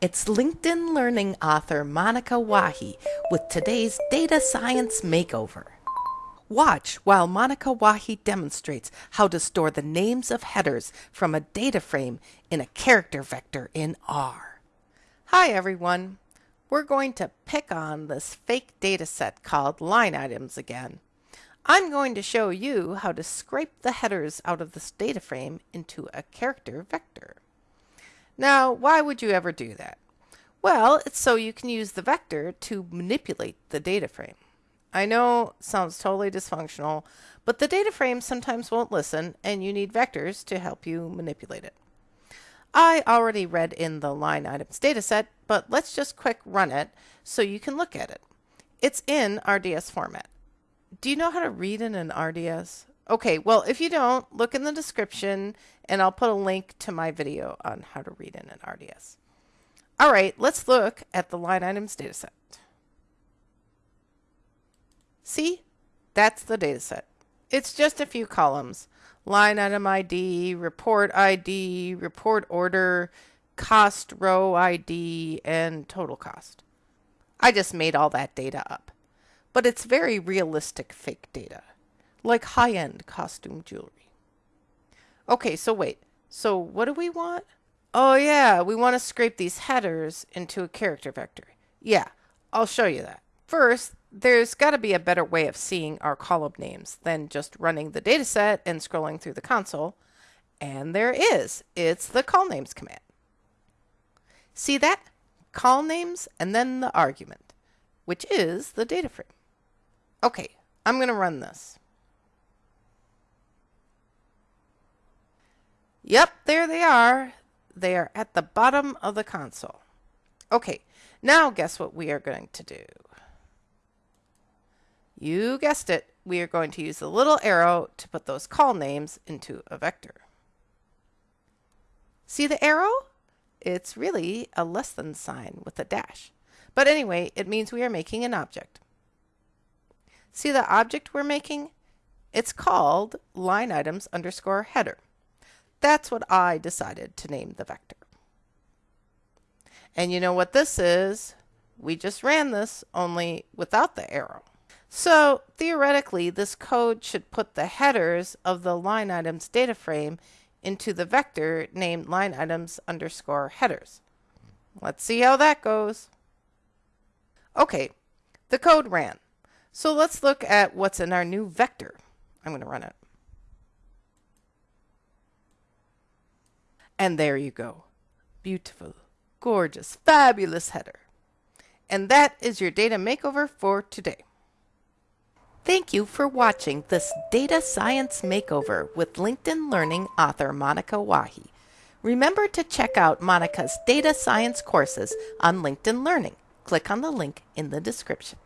It's LinkedIn Learning author Monica Wahi with today's Data Science Makeover. Watch while Monica Wahi demonstrates how to store the names of headers from a data frame in a character vector in R. Hi everyone! We're going to pick on this fake data set called line items again. I'm going to show you how to scrape the headers out of this data frame into a character vector. Now, why would you ever do that? Well, it's so you can use the vector to manipulate the data frame. I know sounds totally dysfunctional, but the data frame sometimes won't listen and you need vectors to help you manipulate it. I already read in the line items dataset, but let's just quick run it so you can look at it. It's in RDS format. Do you know how to read in an RDS? Okay, well, if you don't, look in the description and I'll put a link to my video on how to read in an RDS. All right, let's look at the line items dataset. See, that's the dataset. It's just a few columns. Line item ID, report ID, report order, cost row ID, and total cost. I just made all that data up. But it's very realistic fake data, like high-end costume jewelry. Okay, so wait. So what do we want? Oh yeah, we want to scrape these headers into a character vector. Yeah, I'll show you that. First, there's got to be a better way of seeing our column names than just running the dataset and scrolling through the console. And there is. It's the colnames command. See that? colnames and then the argument, which is the data frame. Okay, I'm going to run this. Yep, there they are. They are at the bottom of the console. Okay, now guess what we are going to do? You guessed it, we are going to use the little arrow to put those colnames into a vector. See the arrow? It's really a less than sign with a dash. But anyway, it means we are making an object. See the object we're making? It's called line items underscore header. That's what I decided to name the vector. And you know what this is? We just ran this only without the arrow. So theoretically, this code should put the headers of the line items data frame into the vector named line items underscore headers. Let's see how that goes. Okay, the code ran. So let's look at what's in our new vector. I'm going to run it. And there you go. Beautiful, gorgeous, fabulous header. And that is your data makeover for today. Thank you for watching this Data Science Makeover with LinkedIn Learning author Monica Wahi. Remember to check out Monica's data science courses on LinkedIn Learning. Click on the link in the description.